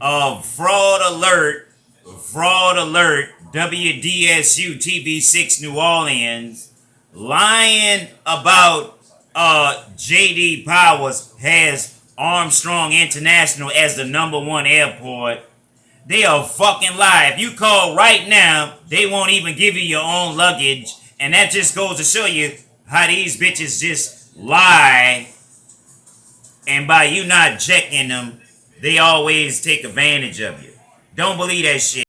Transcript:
of fraud alert, fraud alert, WDSU TV6 New Orleans, lying about uh, JD Powers has Armstrong International as the number one airport. They are fucking lie. If you call right now, they won't even give you your own luggage. And that just goes to show you how these bitches just lie. And by you not checking them, they always take advantage of you. Don't believe that shit.